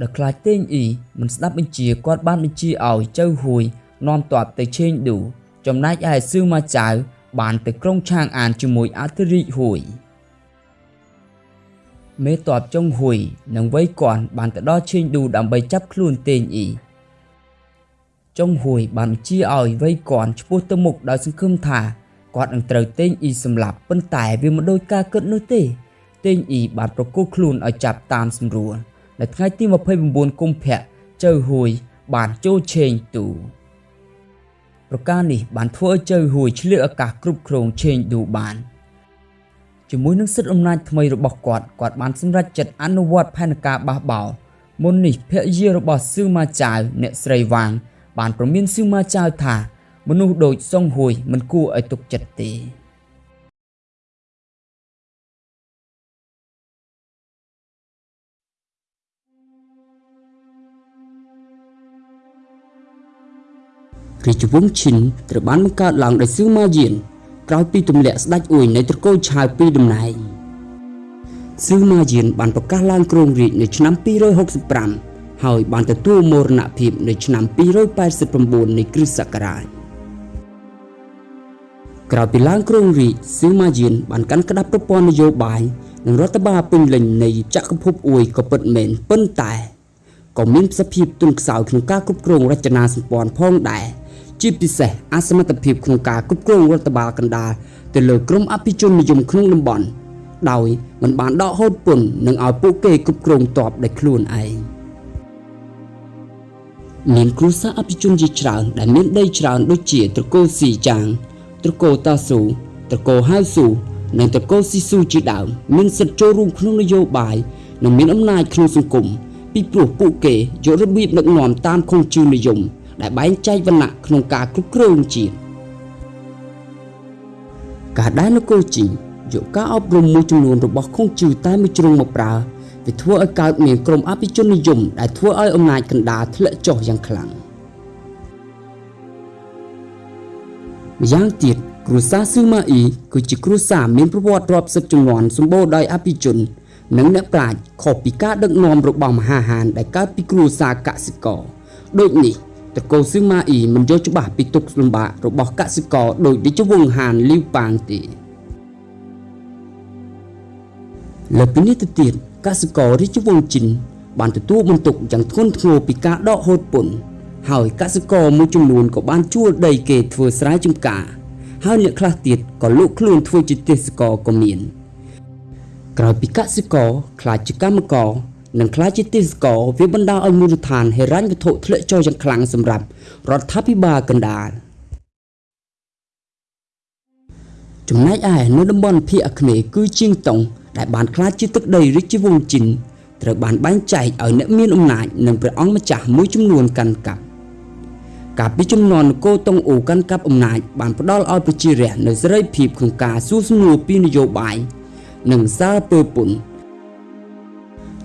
ដែលខ្លាចតេងអ៊ីមិនស្ដាប់បញ្ជាគាត់បានបញ្ជាឲ្យចៅហួយនាំទ័ពទៅឆេងឌូចំណែកឯស៊ឺម៉ាចៅ បានទៅក្រុងឆាងអានជាមួយអធិរាជហួយមេតបចុងហួយនិងវ័យគាត់បានទៅដល់ឆេងឌូដើម្បីចាប់ខ្លួនតេងអ៊ីចុងហួយបានបញ្ជាឲ្យវ័យគាត់ឈ្មោះទៅមុខដោយសង្ឃឹមថាគាត់នឹងត្រូវតេងអ៊ីសម្លាប់ប៉ុន្តែវាមិនដូចការគិតនោះទេតេងអ៊ីបានប្រគល់ខ្លួនឲ្យចាប់តាមស្រួលនៅថ្ងៃទី29កុម្ភៈចៅហួយបានចូលឆេងទូ ប្រការនេះបានធ្វើឲ្យចៅហួយឆ្លៀតឱកាសគ្រប់គ្រងឆេងឌូបានជាមួយនឹងសិទ្ធិអំណាចថ្មីរបស់គាត់គាត់បានសម្រេចចិត្តអនុវត្តផែនការបះបោរមុននេះភរិយារបស់ស៊ឺម៉ាចាវអ្នកស្រីវ៉ាងបានប្រមានស៊ឺម៉ាចាវថា មនុស្សដូចសុងហួយមិនគួរឲ្យទុកចិត្តទេ រាជវង្សឈិនត្រូវបានបង្កើតឡើងដោយសឺម៉ាយានក្រោយពីទម្លាក់ស្ដេចអ៊ុយនៃត្រកូលឆាវពីតំណែងសឺម៉ាយានបានប្រកាសឡើងគ្រងរាជនៅឆ្នាំ265ហើយបានទទួលមរណភាពនៅឆ្នាំ289នៃគ្រិស្តសករាជក្រោយពីឡើងគ្រងរាជសឺម៉ាយានបានកាន់ក្តាប់ប្រព័ន្ធនយោបាយនិងរដ្ឋបាលពេញលេញនៃចក្រភពអ៊ុយក៏ពិតមែនប៉ុន្តែក៏មានសភាពទុនខ្សោយក្នុងការគ្រប់គ្រងរចនាសម្ព័ន្ធផងដែរ ជាពិសេសអសមត្ថភាពក្នុងការគ្រប់គ្រងរដ្ឋបាលកណ្ដាលទៅលើក្រុមអភិជននិយមក្នុងតំបន់ដោយមិនបានដកហូតពន្ធនិងឲ្យពួកគេគ្រប់គ្រងតបដោយខ្លួនឯងមានគ្រួសារអភិជនជាច្រើនដែលមានដីច្រើនដូចជាត្រកូលស៊ីចាងត្រកូលតាស៊ូត្រកូលហៅស៊ូនិងត្រកូលស៊ីស៊ូជាដើមមានសិទ្ធិចូលរួមក្នុងនយោបាយនិងមានអំណាចក្នុងសង្គមពីព្រោះពួកគេយករបៀបដឹកនាំតាមខុសជឿនិយម ដែលបែងចែកវណ្ណៈក្នុងការគ្រប់គ្រងជាតិការដែលនគរជីយកការអប់រំមួយចំនួនរបស់ខុងជឿតែមួយជ្រុងមកប្រើវាធ្វើឲ្យកើតមានក្រុមអភិជននិយមដែលធ្វើឲ្យអំណាចកណ្ដាលធ្លាក់ចុះយ៉ាងខ្លាំងម្យ៉ាងទៀតគ្រួសារស៊ឺម៉ាអ៊ីគឺជាគ្រួសារមានប្រវត្តិរាប់សិបជំនាន់សម្បូរដោយអភិជន និងអ្នកប្រាជ្ញខុសពីការដឹកនាំរបស់មហាហានដែលកើតពីគ្រួសារកសិករដូចនេះ តកូលស៊ឺម៉ាអ៊ីមិនយល់ច្បាស់ពីទុកលំបាករបស់កសិករដោយរាជវង្សហានលីវប៉ាងទេលើពីនេះទៅទៀតកសិកររាជវង្សជីនបានទទួលបន្ទុកយ៉ាងធ្ងន់ធ្ងរពីការដកហូតពន្ធហើយកសិករមួយចំនួនក៏បានជួលដីគេធ្វើស្រែចម្ការ ហើយអ្នកខ្លះទៀតក៏លក់ខ្លួនធ្វើជាទេសកក៏មាន ក្រោយពីកសិករខ្លាចជាកម្មករ និងខ្លាចជាទេសកលវាបណ្ដាលឲ្យមូលដ្ឋានហិរញ្ញវត្ថុធ្លាក់ចុះយ៉ាងខ្លាំងសម្រាប់រដ្ឋាភិបាលកណ្ដាលចំណែកឯនៅតំបន់ភាគអាគ្នេយ៍គឺជាងតុងដែលបានខ្លាចជាទឹកដីរាជវង្សជីនត្រូវបានបែងចែកឲ្យអ្នកមានអំណាចនិងព្រះអង្គម្ចាស់មួយចំនួនកាន់កាប់កាលពីចំនួននគរតុងអូកាន់កាប់អំណាចបានផ្ដល់ឲ្យប្រជារាស្ត្រនៅសេរីភាពក្នុងការសួរសំណួរពីនយោបាយនិងសារពើពន្ធ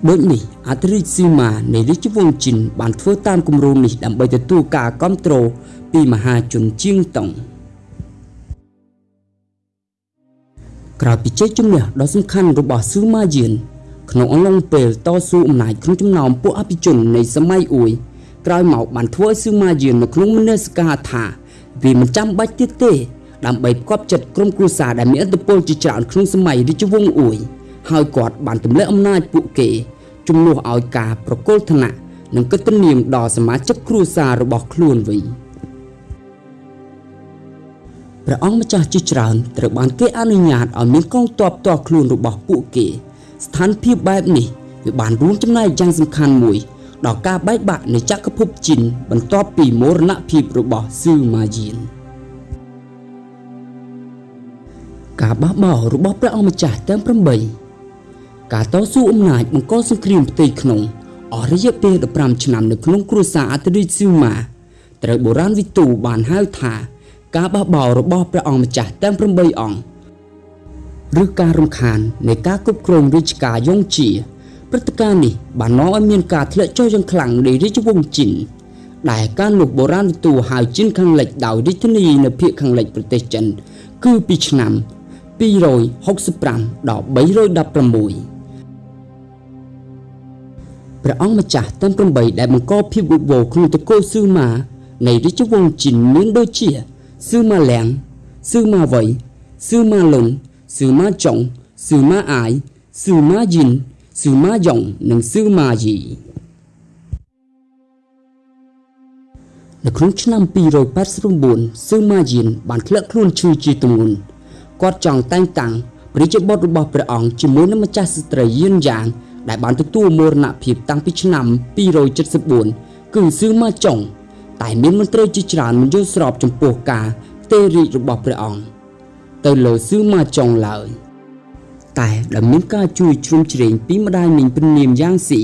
ដូចនេះអធិរាជស៊ីម៉ានៃរាជវង្សជីនបានធ្វើតាមគម្រោងនេះដើម្បីទទួលការគ្រប់គ្រងពីមហាជនជាងតុងក្រោយពីជ័យជំនះដ៏សំខាន់របស់ស៊ឺម៉ាយានក្នុងអំឡុងពេលតស៊ូអំណាចក្នុងចំណោមពួកអភិជននៃសម័យអ៊ុយក្រោយមកបានធ្វើឲ្យស៊ឺម៉ាយាននៅក្នុងមនសិការថាវាមិនចាំបាច់ទៀតទេ ដើម្បីផ្គប់ចិត្តក្រុមគ្រួសារដែលមានឥទ្ធិពលជាច្រើនក្នុងសម័យរាជវង្សអ៊ុយ ហើយគាត់បានទម្លាក់អំណាចពួកគេជំនួសឲ្យការប្រគល់ឋានៈនិងកិត្តិនាមដល់សមាជិកគ្រួសាររបស់ខ្លួនវិញព្រះអង្គម្ចាស់ជាច្រើនត្រូវបានគេអនុញ្ញាតឲ្យមានកងទ័ពតខ្លួនរបស់ពួកគេ ស្ថានភាពបែបនេះវាបានរួមចំណែកយ៉ាងសំខាន់មួយដល់ការបែកបាក់នៃចក្រភពជីនបន្ទាប់ពីមរណភាពរបស់ស៊ឺម៉ាយានការបះបោររបស់ព្រះអង្គម្ចាស់ទាំង8 ការតស៊ូអំណាចបង្កសង្គ្រាមផ្ទៃក្នុងអស់រយៈពេល15ឆ្នាំនៅក្នុងគ្រួសារអត្រិស៊ីម៉ាត្រូវបុរាណវិទូបានហៅថា ការបះបោររបស់ព្រះអង្គម្ចាស់ទាំង8អង្គឬការរំខាននៃការគ្រប់គ្រងរាជការយ៉ុងជាព្រឹត្តិការណ៍នេះបាននាំឲ្យមានការធ្លាក់ចុះយ៉ាងខ្លាំងនៃរាជវង្សជីនដែលការលុបបុរាណវិទូហៅជីនខាងលិចដោយរាជធានីនៅភាគខាងលិចប្រទេសចិន គឺពីឆ្នាំ265ដល់316 ព្រះអង្គម្ចាស់ទាំង8ដែលបង្កភាពវឹកវរក្នុងតកូលស៊ឺម៉ានៃរាជវង្សជីនមានដូចជាស៊ឺម៉ាលៀងស៊ឺម៉ាវៃស៊ឺម៉ាលុនស៊ឺម៉ាចុងស៊ឺម៉ាអាយស៊ឺម៉ាយិនស៊ឺម៉ាយ៉ុងនិងស៊ឺម៉ាយីនៅក្នុងឆ្នាំ289ស៊ឺម៉ាយិនបានធ្លាក់ខ្លួនឈឺជាទម្ងន់គាត់ចង់តែងតាំងព្រះរាជបុត្ររបស់ព្រះអង្គជាមួយនឹងម្ចាស់ស្ត្រីយឿនយ៉ាង ដែលបានទទួលមរណភាពតាំងពីឆ្នាំ274គឺស៊ឺម៉ាចុងតែមានមន្ត្រីជាច្រើនមិនយល់ស្របចំពោះការផ្ទេររាជរបស់ព្រះអង្គទៅលើស៊ឺម៉ាចុងឡើយតែដែលមានការជួយជ្រោមជ្រែងពីម្ដាយមីងព្រានាមយ៉ាងស៊ី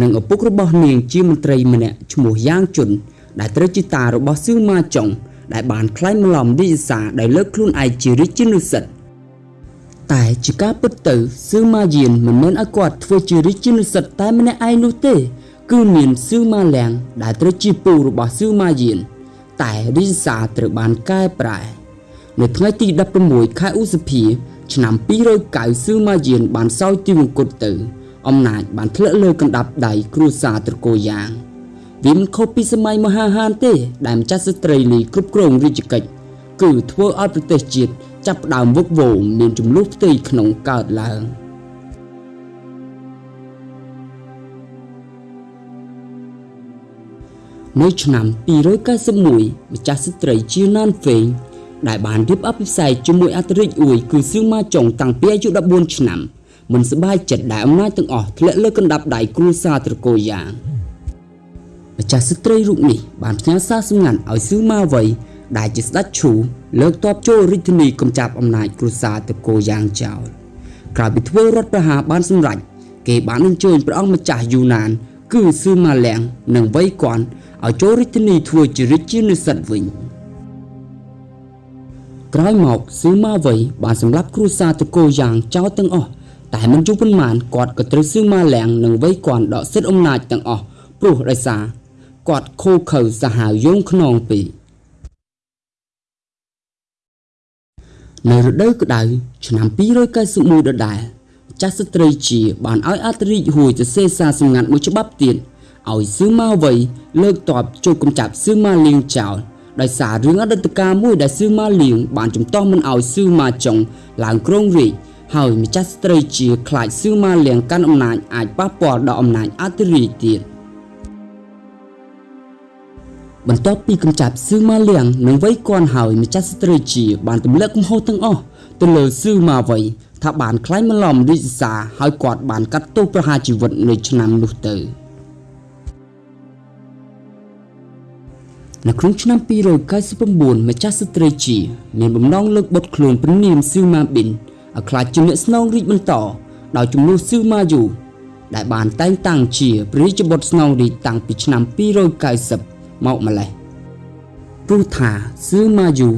និងឪពុករបស់នាងជាមន្ត្រីម្នាក់ឈ្មោះយ៉ាងជុនដែលត្រូវជាតារបស់ស៊ឺម៉ាចុងដែលបានក្លែងម្លំរាជសារដោយលើកខ្លួនឯងជារាជានុសិទ្ធ តែជាការពិតទៅស៊ឺម៉ាយានមិនមែនឲ្យគាត់ធ្វើជារាជានុសិទ្ធតែម្នាក់ឯងនោះទេ គឺមានស៊ឺម៉ាលៀងដែលត្រូវជាពូរបស់ស៊ឺម៉ាយានតែរីសាត្រូវបានកែប្រែនៅថ្ងៃទី16ខែឧសភា ឆ្នាំ290សឺម៉ាយានបានសោយទីវង្គតទៅ អំណាចបានធ្លាក់លើកណ្ដាប់ដៃគ្រួសារត្រកូលយ៉ាងវាមិនខុសពីសម័យមហាហានទេ ដែលម្ចាស់ស្ត្រីលីគ្រប់គ្រងរាជកិច្ចគឺធ្វើឲ្យប្រទេសជាតិ ចាប់ផ្ដើមវឹកវរមានចំនួនផ្ទៃក្នុងកើតឡើងនៅឆ្នាំ291ម្ចាស់ស្ត្រីជាណានហ្វេងដែលបានរៀបអភិសេកជាមួយអធិរាជអ៊ួយគឺសឿម៉ាចុងតាំងពីអាយុ14ឆ្នាំមិនសប្បាយចិត្តដែលអំណាចទាំងអស់ធ្លាក់លើកណ្ដាប់ដៃគ្រួសារត្រកូលយ៉ាងម្ចាស់ស្ត្រីរូបនេះបានផ្ញើសារសម្ងាត់ឲ្យសឿម៉ាវ័យ ដែលជាស្ដេចឈូលើកតបចូលរាជធានីកំចាប់អំណាចគ្រួសារត្រកូលយ៉ាងចោលក្រោយពីធ្វើរដ្ឋប្រហារបានសម្រេចគេបានអញ្ជើញព្រះអង្គម្ចាស់យូណាន គឺសឿម៉ាលៀងនិងវ័យគាត់ឲ្យចូលរាជធានីធ្វើជារាជានិស្សិតវិញក្រោយមកស៊ឺម៉ាវ័យបានសម្លាប់គ្រួសារតកូយ៉ាងចោលទាំងអស់តែមិនយូរប៉ុន្មានគាត់ក៏ត្រូវស៊ឺម៉ាលៀងនិងវ័យគាត់ដកសិទ្ធិអំណាចទាំងអស់ព្រោះដោយសារគាត់ខូខើសាហាវយងខ្នងពេក នៅរដូវក្តៅឆ្នាំ291ដដែលចាស់ស្ត្រីជាបានឲ្យអត្តរិទ្ធហួយទៅសេសាសម្ងាត់មួយច្បាប់ទៀតឲ្យស៊ឺម៉ាវ័យលើកតបចូលកំចាប់ស៊ឺម៉ាលៀងចោលដោយសាររឿងអតីតកាលមួយដែលស៊ឺម៉ាលៀងបានចំទាស់មិនឲ្យស៊ឺម៉ាចុងឡើងគ្រងរាជហើយម្ចាស់ស្ត្រីជាខ្លាចស៊ឺម៉ាលៀងកាន់អំណាចអាចប៉ះពាល់ដល់អំណាចអធិរាជទៀត បន្ទាប់ពីកំចាប់ស៊ឺម៉ាលៀងនិងវ័យគន់ហើយម្ចាស់ស្ត្រីជាបានទម្លាក់កំហុសទាំងអស់ទៅលើស៊ឺម៉ាវ័យថាបានខ្លាញ់បន្លំរាជសារហើយគាត់បានកាត់ទោសប្រហារជីវិតនៅឆ្នាំនោះទៅ។នៅក្នុងឆ្នាំ299ម្ចាស់ស្ត្រីជាមានបំណងលើកបុតខ្លួនព្រះនាមស៊ឺម៉ាប៊ីនឲ្យក្លាយជាអ្នកស្នងរាជបន្តដោយជំនួសស៊ឺម៉ាយូដែលបានតែងតាំងជាព្រះរាជបុត្រស្នងរាជតាំងពីឆ្នាំ290 មកម្លេះព្រោះថាស៊ឺម៉ាយូ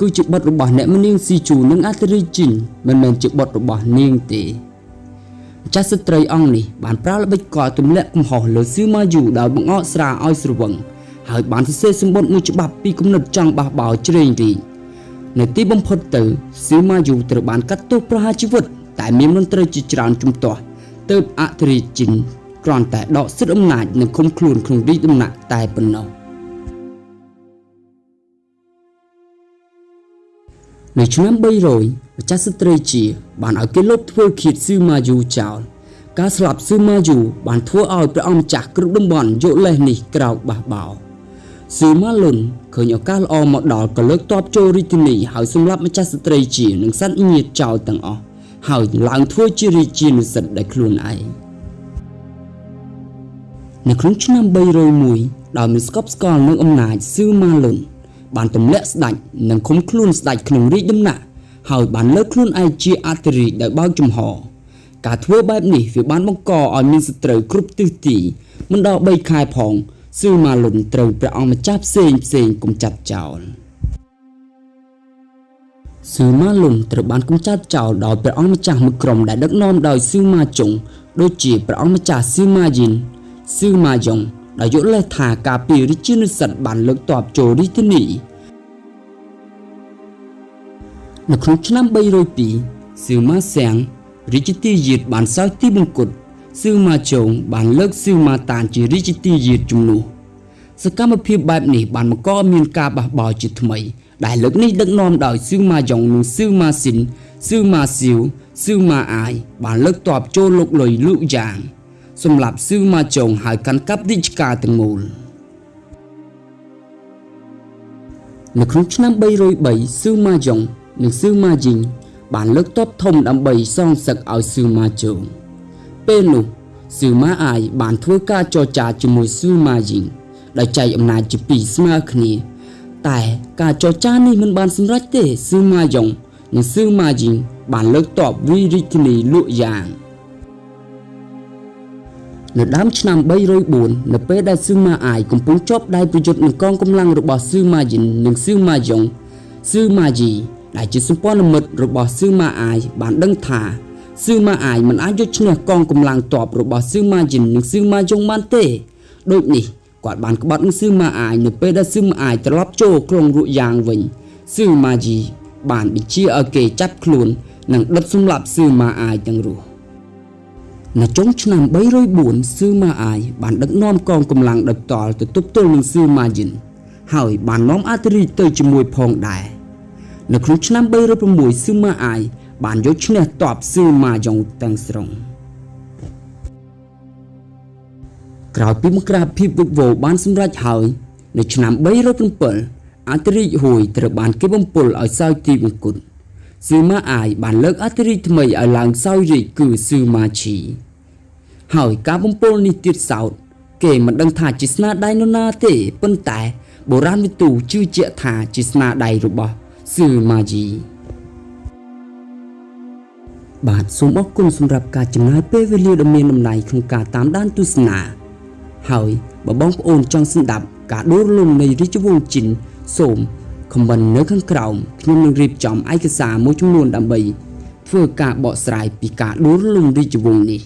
គឺជាបុត្ររបស់អ្នកមនាងស៊ីជូនិងអាតេរីជីនមិនមែនជាបុត្ររបស់នាងទេម្ចាស់ស្ត្រីអង្គនេះបានប្រើល្បិចកលទម្លាក់កំហុសលើស៊ឺម៉ាយូដោយបង្អកស្រាឲ្យស្រវឹងហើយបានសរសេរសម្បត្តិមួយច្បាប់ពីគំនិតចង់បះបោជ្រេងរីកនៅទីបំផុតទៅស៊ីម៉ាយូត្រូវបានកាត់ទោសប្រហារជីវិតតែមានមន្ត្រីជាច្រើនជំទាស់ទើបអធិរាជជីនគ្រាន់តែដកសិទ្ធិអំណាចនិងឃុំខ្លួនក្នុងរាជដំណាក់តែប៉ុណ្ណោះ នៅឆ្នាំ300ម្ចាស់ស្ត្រីជា បានឲ្យគេលុបធ្វើឃាតស៊ឺម៉ាយូចោលការស្លាប់ស៊ឺម៉ាយូបានធ្វើឲ្យព្រះអង្គម្ចាស់គ្រប់តំបន់យកលេសនេះក្រោកបះបោរស៊ឺម៉ាលុនឃើញឱកាសល្អមកដល់ក៏លើកតបចូលរាជធានីហើយសម្លាប់ម្ចាស់ស្ត្រីជានិងសត្វញាតិចោលទាំងអស់ហើយឡើងធ្វើជារាជានុសិទ្ធដោយខ្លួនឯងនៅក្នុងឆ្នាំ301ដោយមានស្កប់ស្កល់នឹងអំណាចស៊ឺម៉ាលុន បានទម្លាក់ស្ដេចនិងឃុំខ្លួនស្ដេចក្នុងរាជដំណាក់ហើយបានលើកខ្លួនឯងជាអធិរាជដោយបើកចំហ ការធ្វើបែបនេះវាបានបង្កឲ្យមានសត្រូវគ្រប់ទិសទីមិនដល់3ខែផងស៊ឺម៉ាលុនត្រូវព្រះអង្គម្ចាស់ផ្សេងផ្សេងគំចាត់ចោលស៊ឺម៉ាលុនត្រូវបានគំចាត់ចោលដោយព្រះអង្គម្ចាស់មួយក្រុមដែលដឹកនាំដោយស៊ឺម៉ាចុងដូចជាព្រះអង្គម្ចាស់ស៊ឺម៉ាយីនស៊ឺម៉ាយ៉ុង ដែលយកលេសថាការពីរាជានិស្សិតបានលើកតបចូលរាជធានីនៅក្នុងឆ្នាំ302ស៊ឺម៉ាសៀងរាជទាយាទបានសោយទីបង្គត់ស៊ឺម៉ាជុងបានលើកស៊ឺម៉ាតានជារាជទាយាទជំនួសសកម្មភាពបែបនេះបានបង្កមានការបះបោរជាថ្មី ដែលលើកនេះដឹកនាំដោយស៊ឺម៉ាយ៉ុងនិងស៊ឺម៉ាស៊ីនស៊ឺម៉ាស៊ីវស៊ឺម៉ាអាយបានលើកតបចូលលុកលុយលូកយ៉ាង សម្រាប់ស៊ឺម៉ាចុងហើយកាន់កាប់រាជការទាំងមូលនៅក្នុងឆ្នាំ303ស៊ឺម៉ាយ៉ុងនិងស៊ឺម៉ាជីងបានលើកតបធំដើម្បីសងសឹកឲ្យស៊ឺម៉ាជុងពេលនោះស៊ឺម៉ាអាយបានធ្វើការចរចាជាមួយស៊ឺម៉ាយីងដោយចែកអំណាចជាពីរស្មើគ្នា តែការចរចានេះមិនបានសម្រេចទេស៊ឺម៉ាយ៉ុងនិងស៊ឺម៉ាយីងបានលើកតបវិរិទ្ធនីលក់យ៉ាង នៅដើមឆ្នាំ304នៅពេលដែលស៊ឺម៉ាអាយកំពុងជាប់ដៃប្រយុទ្ធនឹងកងកម្លាំងរបស់ស៊ឺម៉ាយីននិងស៊ឺម៉ាយ៉ុងស៊ឺម៉ាជីដែលជាសម្ព័ន្ធមិត្តរបស់ស៊ឺម៉ាអាយបានដឹងថាស៊ឺម៉ាអាយមិនអាចយកឈ្នះកងកម្លាំងទ័ពរបស់ស៊ឺម៉ាយិននិងស៊ឺម៉ាយ៉ុងបានទេដូចនេះគាត់បានក្បត់នឹងស៊ឺម៉ាអាយនៅពេលដែលស៊ឺម៉ាអាយត្រឡប់ចូលក្រុងរុយ៉ាងវិញស៊ឺម៉ាជីបានបញ្ជាឲ្យគេចាប់ខ្លួននិងដុតសម្លាប់ស៊ឺម៉ាអាយទាំងរស់ នៅចុងឆ្នាំ304ស៊ឺម៉ាអាយបានដឹកនាំកងកម្លាំងដោយផ្ទាល់ទៅទប់ទល់នឹងស៊ឺម៉ាយិនហើយបាននាំអាតេរីទៅជាមួយផងដែរនៅក្នុងឆ្នាំ306ស៊ឺម៉ាអាយបានយកឈ្នះតបស៊ឺម៉ាយ៉ុងទាំងស្រុងក្រោយពីមករាភិបវិវោបានសម្រេចហើយនៅឆ្នាំ307អាតេរីហួយត្រូវបានគេបំពុលឲ្យសោយទីមង្គល ស៊ឺម៉ាអាយបានលើកអាតេរីថ្មីឲ្យឡើងសោយរាជគឺស៊ឺម៉ាឈីហើយការបំពុលនេះទៀតសោតគេមិនដឹងថាជាស្នាដៃនរណាទេប៉ុន្តែបុរាណវិទូជឿជាក់ថាជាស្នាដៃរបស់ស៊ឺម៉ាជីបាទសូមអរគុណសម្រាប់ការចំណាយពេលវេលាដ៏មានតម្លៃក្នុងការតាមដានទស្សនាហើយបើបងប្អូនចង់ស្ដាប់ការដួលរលំនៃរាជវង្សជីនសូម ខមមិននៅខាងក្រោមខ្ញុំនឹងរៀបចំឯកសារមួយចំនួនដើម្បីធ្វើការបកស្រាយពីការដួលរលំរាជវង្សនេះ